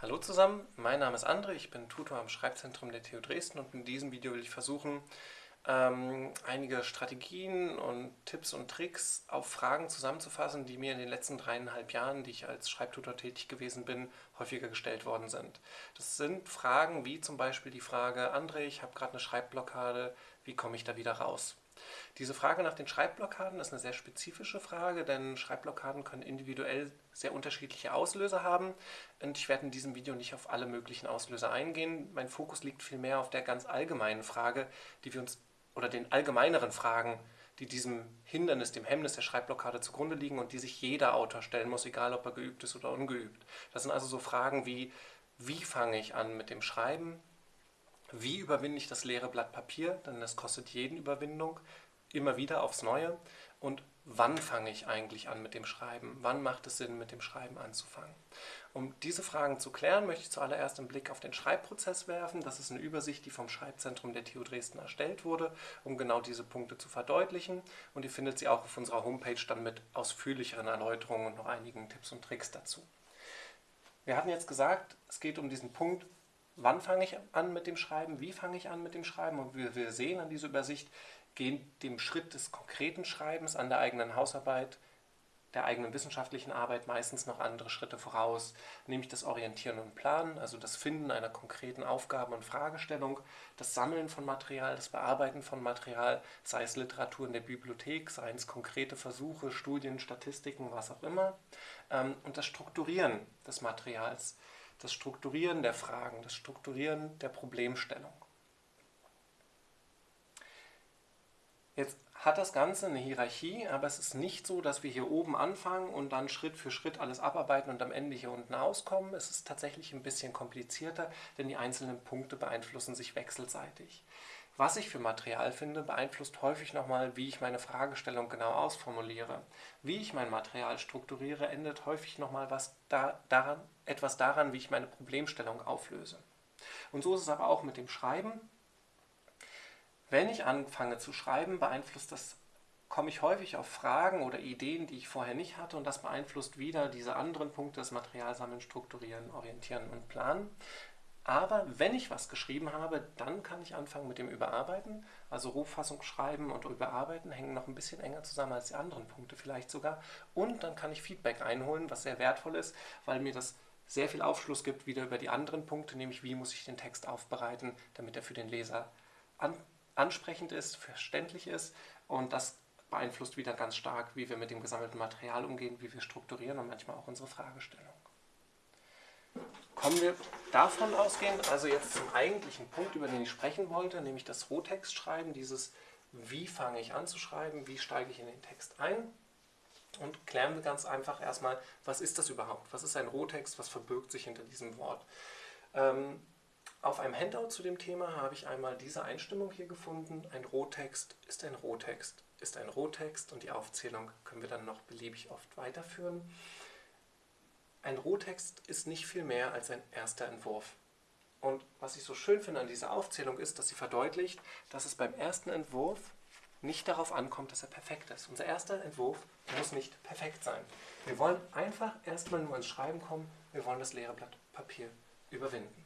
Hallo zusammen, mein Name ist André, ich bin Tutor am Schreibzentrum der TU Dresden und in diesem Video will ich versuchen, ähm, einige Strategien und Tipps und Tricks auf Fragen zusammenzufassen, die mir in den letzten dreieinhalb Jahren, die ich als Schreibtutor tätig gewesen bin, häufiger gestellt worden sind. Das sind Fragen wie zum Beispiel die Frage, André, ich habe gerade eine Schreibblockade, wie komme ich da wieder raus? Diese Frage nach den Schreibblockaden ist eine sehr spezifische Frage, denn Schreibblockaden können individuell sehr unterschiedliche Auslöser haben und ich werde in diesem Video nicht auf alle möglichen Auslöser eingehen. Mein Fokus liegt vielmehr auf der ganz allgemeinen Frage, die wir uns oder den allgemeineren Fragen, die diesem Hindernis, dem Hemmnis der Schreibblockade zugrunde liegen und die sich jeder Autor stellen muss, egal ob er geübt ist oder ungeübt. Das sind also so Fragen wie, wie fange ich an mit dem Schreiben? Wie überwinde ich das leere Blatt Papier? Denn das kostet jeden Überwindung, immer wieder aufs Neue. Und wann fange ich eigentlich an mit dem Schreiben? Wann macht es Sinn, mit dem Schreiben anzufangen? Um diese Fragen zu klären, möchte ich zuallererst einen Blick auf den Schreibprozess werfen. Das ist eine Übersicht, die vom Schreibzentrum der TU Dresden erstellt wurde, um genau diese Punkte zu verdeutlichen. Und ihr findet sie auch auf unserer Homepage dann mit ausführlicheren Erläuterungen und noch einigen Tipps und Tricks dazu. Wir hatten jetzt gesagt, es geht um diesen Punkt, wann fange ich an mit dem Schreiben, wie fange ich an mit dem Schreiben? Und wie wir sehen an dieser Übersicht, gehen dem Schritt des konkreten Schreibens an der eigenen Hausarbeit, der eigenen wissenschaftlichen Arbeit meistens noch andere Schritte voraus, nämlich das Orientieren und Planen, also das Finden einer konkreten Aufgabe und Fragestellung, das Sammeln von Material, das Bearbeiten von Material, sei es Literatur in der Bibliothek, seien es konkrete Versuche, Studien, Statistiken, was auch immer, ähm, und das Strukturieren des Materials, das Strukturieren der Fragen, das Strukturieren der Problemstellung. Jetzt hat das Ganze eine Hierarchie, aber es ist nicht so, dass wir hier oben anfangen und dann Schritt für Schritt alles abarbeiten und am Ende hier unten auskommen. Es ist tatsächlich ein bisschen komplizierter, denn die einzelnen Punkte beeinflussen sich wechselseitig. Was ich für Material finde, beeinflusst häufig nochmal, wie ich meine Fragestellung genau ausformuliere. Wie ich mein Material strukturiere, ändert häufig nochmal was da, daran, etwas daran, wie ich meine Problemstellung auflöse. Und so ist es aber auch mit dem Schreiben. Wenn ich anfange zu schreiben, beeinflusst das, komme ich häufig auf Fragen oder Ideen, die ich vorher nicht hatte und das beeinflusst wieder diese anderen Punkte, das Material sammeln, strukturieren, orientieren und planen. Aber wenn ich was geschrieben habe, dann kann ich anfangen mit dem Überarbeiten. Also Rohfassung schreiben und Überarbeiten hängen noch ein bisschen enger zusammen als die anderen Punkte vielleicht sogar. Und dann kann ich Feedback einholen, was sehr wertvoll ist, weil mir das sehr viel Aufschluss gibt wieder über die anderen Punkte, nämlich wie muss ich den Text aufbereiten, damit er für den Leser an, ansprechend ist, verständlich ist. Und das beeinflusst wieder ganz stark, wie wir mit dem gesammelten Material umgehen, wie wir strukturieren und manchmal auch unsere Fragestellung. Kommen wir davon ausgehend, also jetzt zum eigentlichen Punkt, über den ich sprechen wollte, nämlich das Rohtext-Schreiben, dieses wie fange ich an zu schreiben, wie steige ich in den Text ein? Und klären wir ganz einfach erstmal, was ist das überhaupt, was ist ein Rohtext, was verbirgt sich hinter diesem Wort. Ähm, auf einem Handout zu dem Thema habe ich einmal diese Einstimmung hier gefunden, ein Rohtext ist ein Rohtext, ist ein Rohtext. Und die Aufzählung können wir dann noch beliebig oft weiterführen. Ein Rohtext ist nicht viel mehr als ein erster Entwurf. Und was ich so schön finde an dieser Aufzählung ist, dass sie verdeutlicht, dass es beim ersten Entwurf nicht darauf ankommt, dass er perfekt ist. Unser erster Entwurf muss nicht perfekt sein. Wir wollen einfach erstmal nur ins Schreiben kommen, wir wollen das leere Blatt Papier überwinden.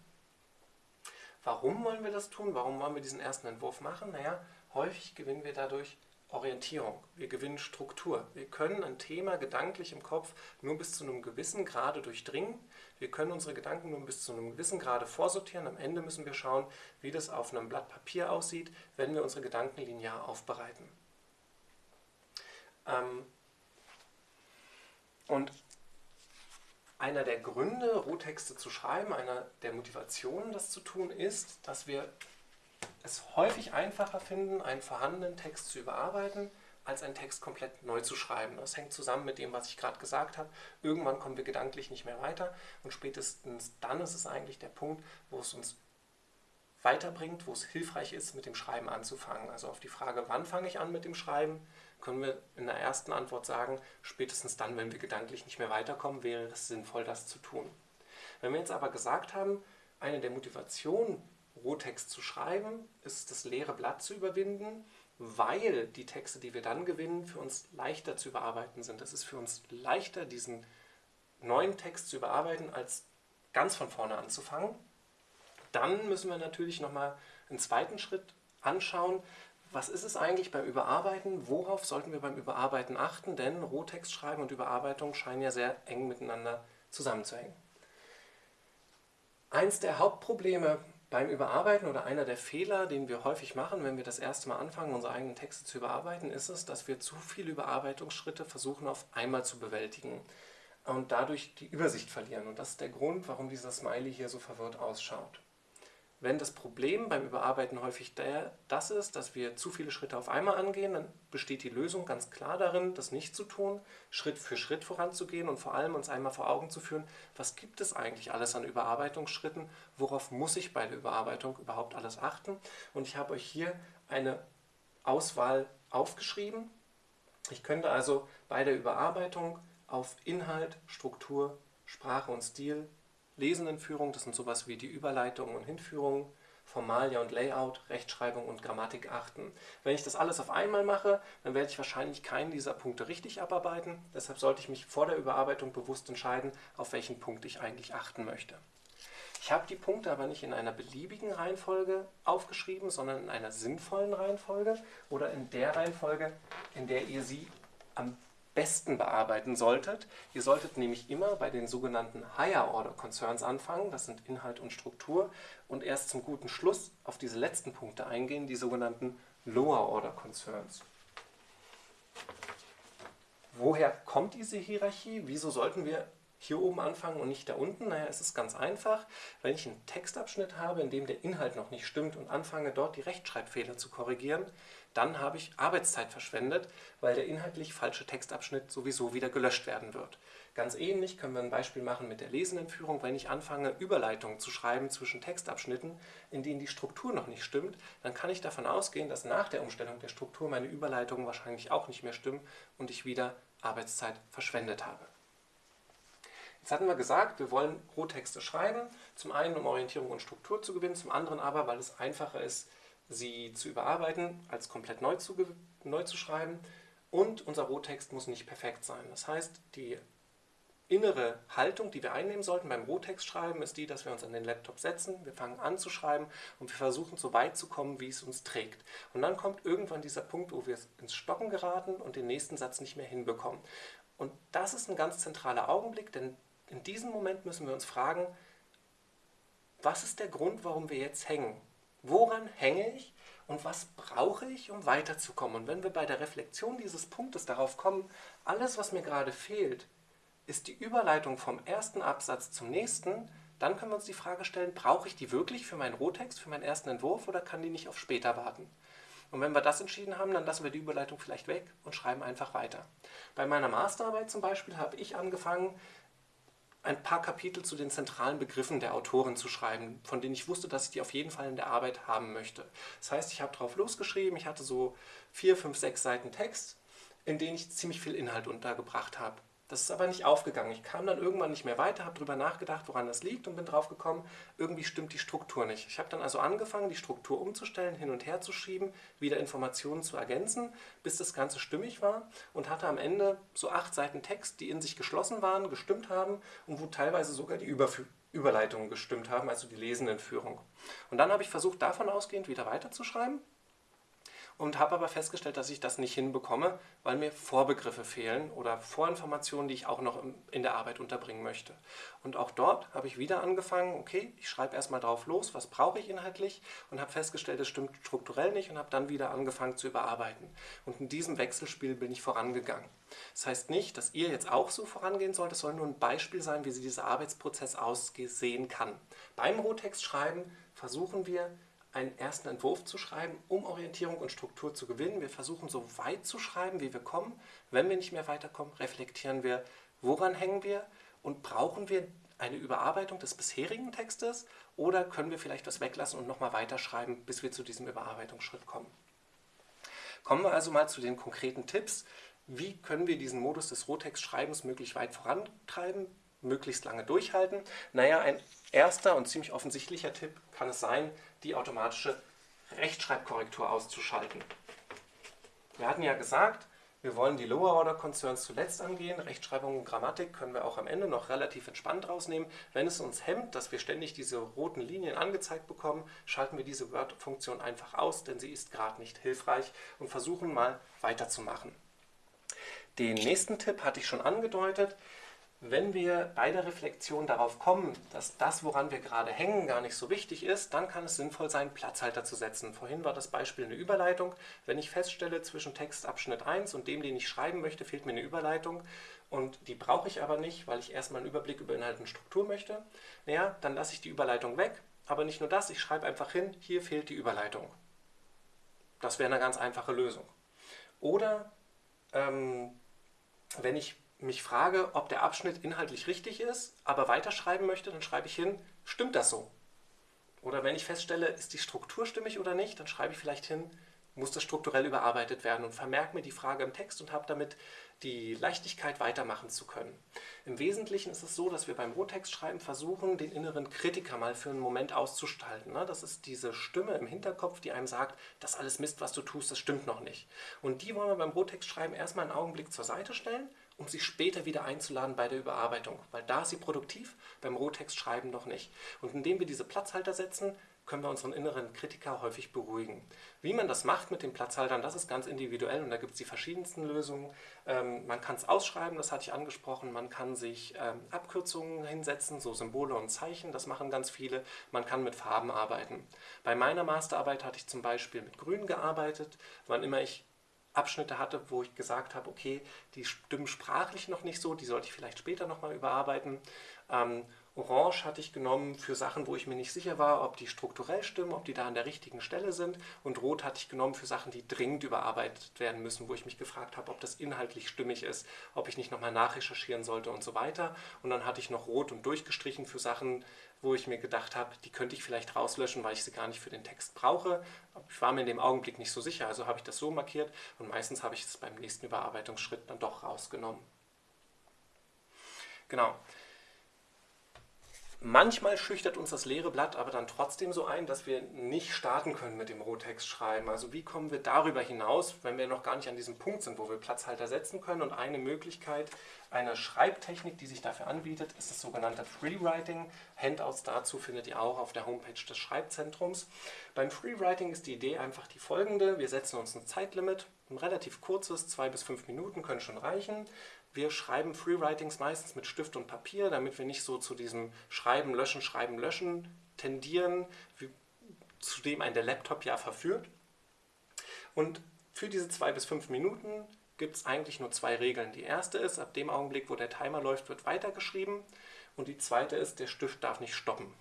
Warum wollen wir das tun? Warum wollen wir diesen ersten Entwurf machen? Naja, häufig gewinnen wir dadurch Orientierung, wir gewinnen Struktur. Wir können ein Thema gedanklich im Kopf nur bis zu einem gewissen Grade durchdringen. Wir können unsere Gedanken nur bis zu einem gewissen Grade vorsortieren. Am Ende müssen wir schauen, wie das auf einem Blatt Papier aussieht, wenn wir unsere Gedanken linear aufbereiten. Ähm und einer der Gründe, Rohtexte zu schreiben, einer der Motivationen, das zu tun, ist, dass wir es häufig einfacher finden, einen vorhandenen Text zu überarbeiten, als einen Text komplett neu zu schreiben. Das hängt zusammen mit dem, was ich gerade gesagt habe. Irgendwann kommen wir gedanklich nicht mehr weiter und spätestens dann ist es eigentlich der Punkt, wo es uns weiterbringt, wo es hilfreich ist, mit dem Schreiben anzufangen. Also auf die Frage, wann fange ich an mit dem Schreiben, können wir in der ersten Antwort sagen, spätestens dann, wenn wir gedanklich nicht mehr weiterkommen, wäre es sinnvoll, das zu tun. Wenn wir jetzt aber gesagt haben, eine der Motivationen Rohtext zu schreiben, ist das leere Blatt zu überwinden, weil die Texte, die wir dann gewinnen, für uns leichter zu überarbeiten sind. Es ist für uns leichter, diesen neuen Text zu überarbeiten, als ganz von vorne anzufangen. Dann müssen wir natürlich nochmal einen zweiten Schritt anschauen. Was ist es eigentlich beim Überarbeiten? Worauf sollten wir beim Überarbeiten achten? Denn Rohtext schreiben und Überarbeitung scheinen ja sehr eng miteinander zusammenzuhängen. Eins der Hauptprobleme beim Überarbeiten oder einer der Fehler, den wir häufig machen, wenn wir das erste Mal anfangen, unsere eigenen Texte zu überarbeiten, ist es, dass wir zu viele Überarbeitungsschritte versuchen auf einmal zu bewältigen und dadurch die Übersicht verlieren. Und das ist der Grund, warum dieser Smiley hier so verwirrt ausschaut. Wenn das Problem beim Überarbeiten häufig der, das ist, dass wir zu viele Schritte auf einmal angehen, dann besteht die Lösung ganz klar darin, das nicht zu tun, Schritt für Schritt voranzugehen und vor allem uns einmal vor Augen zu führen, was gibt es eigentlich alles an Überarbeitungsschritten, worauf muss ich bei der Überarbeitung überhaupt alles achten. Und ich habe euch hier eine Auswahl aufgeschrieben. Ich könnte also bei der Überarbeitung auf Inhalt, Struktur, Sprache und Stil Lesendenführung, das sind sowas wie die Überleitungen und Hinführungen, Formalia und Layout, Rechtschreibung und Grammatik achten. Wenn ich das alles auf einmal mache, dann werde ich wahrscheinlich keinen dieser Punkte richtig abarbeiten. Deshalb sollte ich mich vor der Überarbeitung bewusst entscheiden, auf welchen Punkt ich eigentlich achten möchte. Ich habe die Punkte aber nicht in einer beliebigen Reihenfolge aufgeschrieben, sondern in einer sinnvollen Reihenfolge oder in der Reihenfolge, in der ihr sie am besten bearbeiten solltet. Ihr solltet nämlich immer bei den sogenannten Higher Order Concerns anfangen, das sind Inhalt und Struktur, und erst zum guten Schluss auf diese letzten Punkte eingehen, die sogenannten Lower Order Concerns. Woher kommt diese Hierarchie? Wieso sollten wir hier oben anfangen und nicht da unten? Naja, es ist ganz einfach. Wenn ich einen Textabschnitt habe, in dem der Inhalt noch nicht stimmt und anfange dort die Rechtschreibfehler zu korrigieren, dann habe ich Arbeitszeit verschwendet, weil der inhaltlich falsche Textabschnitt sowieso wieder gelöscht werden wird. Ganz ähnlich können wir ein Beispiel machen mit der Lesenentführung. Wenn ich anfange, Überleitungen zu schreiben zwischen Textabschnitten, in denen die Struktur noch nicht stimmt, dann kann ich davon ausgehen, dass nach der Umstellung der Struktur meine Überleitungen wahrscheinlich auch nicht mehr stimmen und ich wieder Arbeitszeit verschwendet habe. Jetzt hatten wir gesagt, wir wollen Rohtexte schreiben, zum einen um Orientierung und Struktur zu gewinnen, zum anderen aber, weil es einfacher ist, sie zu überarbeiten, als komplett neu zu, neu zu schreiben. Und unser Rohtext muss nicht perfekt sein. Das heißt, die innere Haltung, die wir einnehmen sollten beim Rohtext schreiben, ist die, dass wir uns an den Laptop setzen, wir fangen an zu schreiben und wir versuchen so weit zu kommen, wie es uns trägt. Und dann kommt irgendwann dieser Punkt, wo wir ins Stocken geraten und den nächsten Satz nicht mehr hinbekommen. Und das ist ein ganz zentraler Augenblick, denn in diesem Moment müssen wir uns fragen, was ist der Grund, warum wir jetzt hängen? Woran hänge ich und was brauche ich, um weiterzukommen? Und wenn wir bei der Reflexion dieses Punktes darauf kommen, alles, was mir gerade fehlt, ist die Überleitung vom ersten Absatz zum nächsten, dann können wir uns die Frage stellen, brauche ich die wirklich für meinen Rohtext, für meinen ersten Entwurf oder kann die nicht auf später warten? Und wenn wir das entschieden haben, dann lassen wir die Überleitung vielleicht weg und schreiben einfach weiter. Bei meiner Masterarbeit zum Beispiel habe ich angefangen, ein paar Kapitel zu den zentralen Begriffen der Autorin zu schreiben, von denen ich wusste, dass ich die auf jeden Fall in der Arbeit haben möchte. Das heißt, ich habe drauf losgeschrieben, ich hatte so vier, fünf, sechs Seiten Text, in denen ich ziemlich viel Inhalt untergebracht habe. Das ist aber nicht aufgegangen. Ich kam dann irgendwann nicht mehr weiter, habe darüber nachgedacht, woran das liegt und bin drauf gekommen, irgendwie stimmt die Struktur nicht. Ich habe dann also angefangen, die Struktur umzustellen, hin und her zu schieben, wieder Informationen zu ergänzen, bis das Ganze stimmig war und hatte am Ende so acht Seiten Text, die in sich geschlossen waren, gestimmt haben und wo teilweise sogar die Überf Überleitungen gestimmt haben, also die Lesendenführung. Und dann habe ich versucht, davon ausgehend wieder weiterzuschreiben und habe aber festgestellt, dass ich das nicht hinbekomme, weil mir Vorbegriffe fehlen oder Vorinformationen, die ich auch noch in der Arbeit unterbringen möchte. Und auch dort habe ich wieder angefangen, okay, ich schreibe erstmal drauf los, was brauche ich inhaltlich und habe festgestellt, es stimmt strukturell nicht und habe dann wieder angefangen zu überarbeiten. Und in diesem Wechselspiel bin ich vorangegangen. Das heißt nicht, dass ihr jetzt auch so vorangehen sollt, es soll nur ein Beispiel sein, wie sie dieser Arbeitsprozess aussehen kann. Beim Rohtext schreiben versuchen wir, einen ersten Entwurf zu schreiben, um Orientierung und Struktur zu gewinnen. Wir versuchen so weit zu schreiben, wie wir kommen. Wenn wir nicht mehr weiterkommen, reflektieren wir, woran hängen wir und brauchen wir eine Überarbeitung des bisherigen Textes oder können wir vielleicht was weglassen und nochmal weiterschreiben, bis wir zu diesem Überarbeitungsschritt kommen. Kommen wir also mal zu den konkreten Tipps. Wie können wir diesen Modus des Rohtext-Schreibens möglichst weit vorantreiben, möglichst lange durchhalten? Naja, ein erster und ziemlich offensichtlicher Tipp kann es sein, die automatische Rechtschreibkorrektur auszuschalten. Wir hatten ja gesagt, Wir wollen die Lower Order Concerns zuletzt angehen. Rechtschreibung und Grammatik können wir auch am Ende noch relativ entspannt rausnehmen. Wenn es uns hemmt, dass wir ständig diese roten Linien angezeigt bekommen, schalten wir diese Word-Funktion einfach aus, denn sie ist gerade nicht hilfreich und versuchen mal weiterzumachen. Den nächsten Tipp hatte ich schon angedeutet. Wenn wir bei der Reflexion darauf kommen, dass das, woran wir gerade hängen, gar nicht so wichtig ist, dann kann es sinnvoll sein, Platzhalter zu setzen. Vorhin war das Beispiel eine Überleitung. Wenn ich feststelle, zwischen Textabschnitt 1 und dem, den ich schreiben möchte, fehlt mir eine Überleitung und die brauche ich aber nicht, weil ich erstmal einen Überblick über Inhalt und Struktur möchte, naja, dann lasse ich die Überleitung weg. Aber nicht nur das, ich schreibe einfach hin, hier fehlt die Überleitung. Das wäre eine ganz einfache Lösung. Oder ähm, wenn ich mich frage, ob der Abschnitt inhaltlich richtig ist, aber weiterschreiben möchte, dann schreibe ich hin, stimmt das so? Oder wenn ich feststelle, ist die Struktur stimmig oder nicht, dann schreibe ich vielleicht hin, muss das strukturell überarbeitet werden und vermerke mir die Frage im Text und habe damit die Leichtigkeit weitermachen zu können. Im Wesentlichen ist es so, dass wir beim Rohtextschreiben versuchen, den inneren Kritiker mal für einen Moment auszuschalten. Ne? Das ist diese Stimme im Hinterkopf, die einem sagt, das alles Mist, was du tust, das stimmt noch nicht. Und die wollen wir beim Rohtextschreiben erstmal einen Augenblick zur Seite stellen um sie später wieder einzuladen bei der Überarbeitung. Weil da ist sie produktiv, beim Rohtextschreiben noch nicht. Und indem wir diese Platzhalter setzen, können wir unseren inneren Kritiker häufig beruhigen. Wie man das macht mit den Platzhaltern, das ist ganz individuell und da gibt es die verschiedensten Lösungen. Ähm, man kann es ausschreiben, das hatte ich angesprochen, man kann sich ähm, Abkürzungen hinsetzen, so Symbole und Zeichen, das machen ganz viele. Man kann mit Farben arbeiten. Bei meiner Masterarbeit hatte ich zum Beispiel mit Grün gearbeitet. Wann immer ich Abschnitte hatte, wo ich gesagt habe, okay, die stimmen sprachlich noch nicht so, die sollte ich vielleicht später nochmal überarbeiten. Ähm, Orange hatte ich genommen für Sachen, wo ich mir nicht sicher war, ob die strukturell stimmen, ob die da an der richtigen Stelle sind. Und Rot hatte ich genommen für Sachen, die dringend überarbeitet werden müssen, wo ich mich gefragt habe, ob das inhaltlich stimmig ist, ob ich nicht nochmal nachrecherchieren sollte und so weiter. Und dann hatte ich noch Rot und durchgestrichen für Sachen, wo ich mir gedacht habe, die könnte ich vielleicht rauslöschen, weil ich sie gar nicht für den Text brauche. Ich war mir in dem Augenblick nicht so sicher, also habe ich das so markiert und meistens habe ich es beim nächsten Überarbeitungsschritt dann doch rausgenommen. Genau. Manchmal schüchtert uns das leere Blatt aber dann trotzdem so ein, dass wir nicht starten können mit dem Rohtext-Schreiben. Also wie kommen wir darüber hinaus, wenn wir noch gar nicht an diesem Punkt sind, wo wir Platzhalter setzen können? Und eine Möglichkeit, eine Schreibtechnik, die sich dafür anbietet, ist das sogenannte Freewriting. Handouts dazu findet ihr auch auf der Homepage des Schreibzentrums. Beim Freewriting ist die Idee einfach die folgende. Wir setzen uns ein Zeitlimit, ein relativ kurzes, zwei bis fünf Minuten können schon reichen. Wir schreiben Freewritings meistens mit Stift und Papier, damit wir nicht so zu diesem Schreiben, Löschen, Schreiben, Löschen tendieren, wie, zu dem ein der Laptop ja verführt. Und für diese zwei bis fünf Minuten gibt es eigentlich nur zwei Regeln. Die erste ist, ab dem Augenblick, wo der Timer läuft, wird weitergeschrieben. Und die zweite ist, der Stift darf nicht stoppen.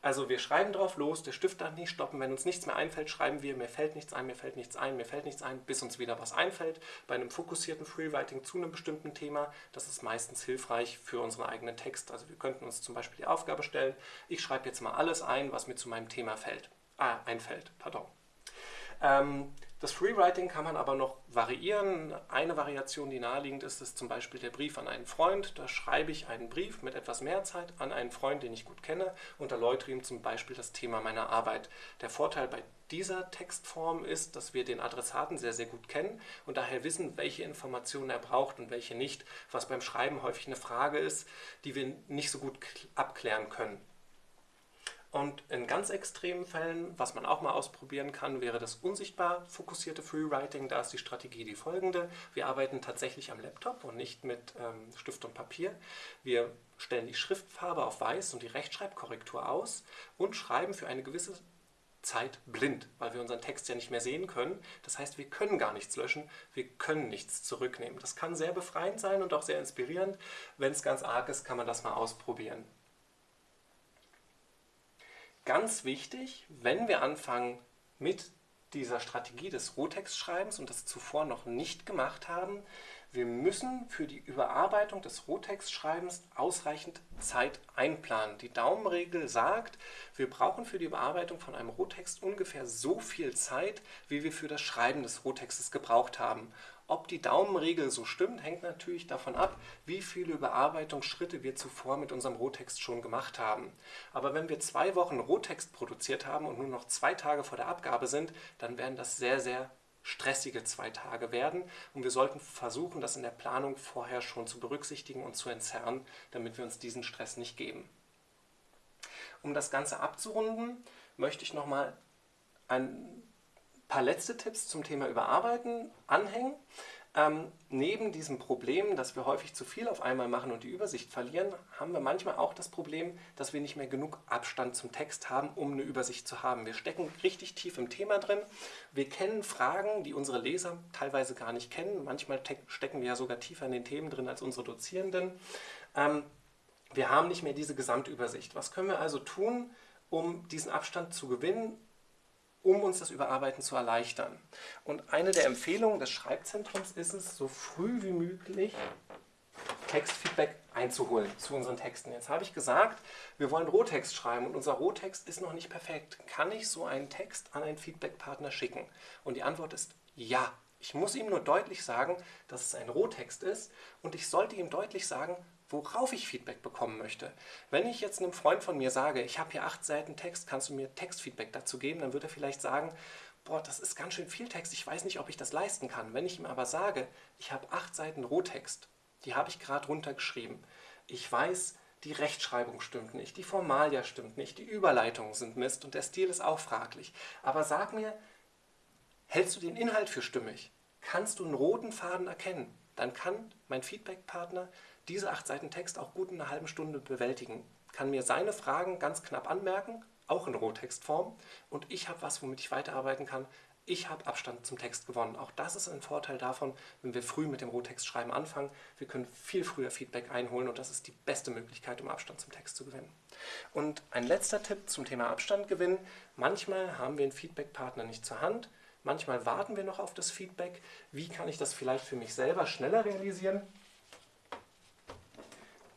Also wir schreiben drauf los, der Stift darf nicht stoppen. Wenn uns nichts mehr einfällt, schreiben wir, mir fällt nichts ein, mir fällt nichts ein, mir fällt nichts ein, bis uns wieder was einfällt. Bei einem fokussierten Freewriting zu einem bestimmten Thema, das ist meistens hilfreich für unseren eigenen Text. Also wir könnten uns zum Beispiel die Aufgabe stellen, ich schreibe jetzt mal alles ein, was mir zu meinem Thema fällt. Ah, einfällt, pardon. Ähm, das Freewriting kann man aber noch variieren. Eine Variation, die naheliegend ist, ist zum Beispiel der Brief an einen Freund. Da schreibe ich einen Brief mit etwas mehr Zeit an einen Freund, den ich gut kenne und erläutere ihm zum Beispiel das Thema meiner Arbeit. Der Vorteil bei dieser Textform ist, dass wir den Adressaten sehr, sehr gut kennen und daher wissen, welche Informationen er braucht und welche nicht, was beim Schreiben häufig eine Frage ist, die wir nicht so gut abklären können. Und in ganz extremen Fällen, was man auch mal ausprobieren kann, wäre das unsichtbar fokussierte Freewriting. Da ist die Strategie die folgende. Wir arbeiten tatsächlich am Laptop und nicht mit ähm, Stift und Papier. Wir stellen die Schriftfarbe auf weiß und die Rechtschreibkorrektur aus und schreiben für eine gewisse Zeit blind, weil wir unseren Text ja nicht mehr sehen können. Das heißt, wir können gar nichts löschen, wir können nichts zurücknehmen. Das kann sehr befreiend sein und auch sehr inspirierend. Wenn es ganz arg ist, kann man das mal ausprobieren. Ganz wichtig, wenn wir anfangen mit dieser Strategie des Rohtextschreibens und das zuvor noch nicht gemacht haben, wir müssen für die Überarbeitung des Rohtextschreibens ausreichend Zeit einplanen. Die Daumenregel sagt, wir brauchen für die Überarbeitung von einem Rohtext ungefähr so viel Zeit, wie wir für das Schreiben des Rohtextes gebraucht haben. Ob die Daumenregel so stimmt, hängt natürlich davon ab, wie viele Überarbeitungsschritte wir zuvor mit unserem Rohtext schon gemacht haben. Aber wenn wir zwei Wochen Rohtext produziert haben und nur noch zwei Tage vor der Abgabe sind, dann wären das sehr, sehr stressige zwei Tage werden und wir sollten versuchen, das in der Planung vorher schon zu berücksichtigen und zu entzerren, damit wir uns diesen Stress nicht geben. Um das Ganze abzurunden, möchte ich nochmal ein paar letzte Tipps zum Thema Überarbeiten anhängen. Ähm, neben diesem Problem, dass wir häufig zu viel auf einmal machen und die Übersicht verlieren, haben wir manchmal auch das Problem, dass wir nicht mehr genug Abstand zum Text haben, um eine Übersicht zu haben. Wir stecken richtig tief im Thema drin. Wir kennen Fragen, die unsere Leser teilweise gar nicht kennen. Manchmal stecken wir ja sogar tiefer in den Themen drin als unsere Dozierenden. Ähm, wir haben nicht mehr diese Gesamtübersicht. Was können wir also tun, um diesen Abstand zu gewinnen um uns das Überarbeiten zu erleichtern. Und eine der Empfehlungen des Schreibzentrums ist es, so früh wie möglich Textfeedback einzuholen zu unseren Texten. Jetzt habe ich gesagt, wir wollen Rohtext schreiben und unser Rohtext ist noch nicht perfekt. Kann ich so einen Text an einen Feedbackpartner schicken? Und die Antwort ist ja. Ich muss ihm nur deutlich sagen, dass es ein Rohtext ist und ich sollte ihm deutlich sagen, worauf ich Feedback bekommen möchte. Wenn ich jetzt einem Freund von mir sage, ich habe hier acht Seiten Text, kannst du mir Textfeedback dazu geben, dann wird er vielleicht sagen, boah, das ist ganz schön viel Text, ich weiß nicht, ob ich das leisten kann. Wenn ich ihm aber sage, ich habe acht Seiten Rohtext, die habe ich gerade runtergeschrieben, ich weiß, die Rechtschreibung stimmt nicht, die Formalia stimmt nicht, die Überleitungen sind Mist und der Stil ist auch fraglich. Aber sag mir, hältst du den Inhalt für stimmig? Kannst du einen roten Faden erkennen? Dann kann mein Feedbackpartner diese acht Seiten Text auch gut in einer halben Stunde bewältigen. Kann mir seine Fragen ganz knapp anmerken, auch in Rohtextform, und ich habe was, womit ich weiterarbeiten kann. Ich habe Abstand zum Text gewonnen. Auch das ist ein Vorteil davon, wenn wir früh mit dem Rohtextschreiben anfangen. Wir können viel früher Feedback einholen und das ist die beste Möglichkeit, um Abstand zum Text zu gewinnen. Und ein letzter Tipp zum Thema Abstand gewinnen. Manchmal haben wir einen Feedbackpartner nicht zur Hand. Manchmal warten wir noch auf das Feedback. Wie kann ich das vielleicht für mich selber schneller realisieren?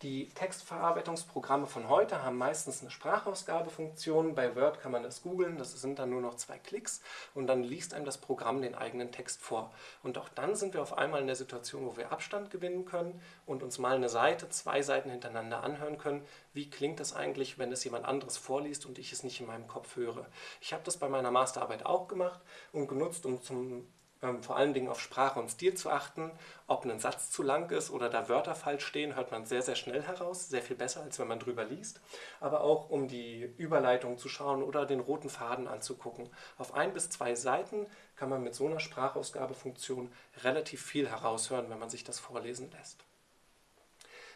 Die Textverarbeitungsprogramme von heute haben meistens eine Sprachausgabefunktion. Bei Word kann man das googeln, das sind dann nur noch zwei Klicks und dann liest einem das Programm den eigenen Text vor. Und auch dann sind wir auf einmal in der Situation, wo wir Abstand gewinnen können und uns mal eine Seite, zwei Seiten hintereinander anhören können. Wie klingt das eigentlich, wenn es jemand anderes vorliest und ich es nicht in meinem Kopf höre? Ich habe das bei meiner Masterarbeit auch gemacht und genutzt, um zum vor allen Dingen auf Sprache und Stil zu achten. Ob ein Satz zu lang ist oder da Wörter falsch stehen, hört man sehr, sehr schnell heraus. Sehr viel besser, als wenn man drüber liest. Aber auch um die Überleitung zu schauen oder den roten Faden anzugucken. Auf ein bis zwei Seiten kann man mit so einer Sprachausgabefunktion relativ viel heraushören, wenn man sich das vorlesen lässt.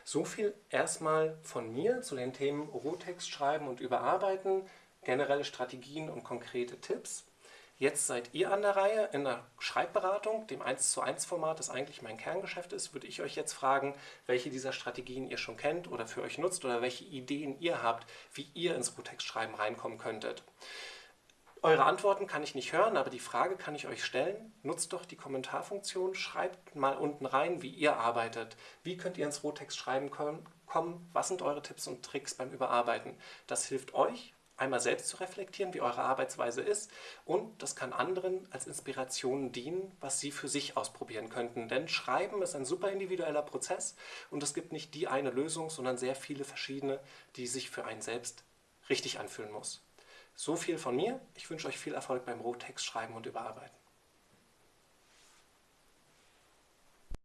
So viel erstmal von mir zu den Themen Rohtext schreiben und überarbeiten, generelle Strategien und konkrete Tipps. Jetzt seid ihr an der Reihe in der Schreibberatung, dem 1 zu 1 Format, das eigentlich mein Kerngeschäft ist, würde ich euch jetzt fragen, welche dieser Strategien ihr schon kennt oder für euch nutzt oder welche Ideen ihr habt, wie ihr ins Rohtext-Schreiben reinkommen könntet. Eure Antworten kann ich nicht hören, aber die Frage kann ich euch stellen. Nutzt doch die Kommentarfunktion, schreibt mal unten rein, wie ihr arbeitet. Wie könnt ihr ins Rohtext-Schreiben kommen? Was sind eure Tipps und Tricks beim Überarbeiten? Das hilft euch einmal selbst zu reflektieren, wie eure Arbeitsweise ist und das kann anderen als Inspiration dienen, was sie für sich ausprobieren könnten. Denn Schreiben ist ein super individueller Prozess und es gibt nicht die eine Lösung, sondern sehr viele verschiedene, die sich für einen selbst richtig anfühlen muss. So viel von mir. Ich wünsche euch viel Erfolg beim Rohtext schreiben und überarbeiten.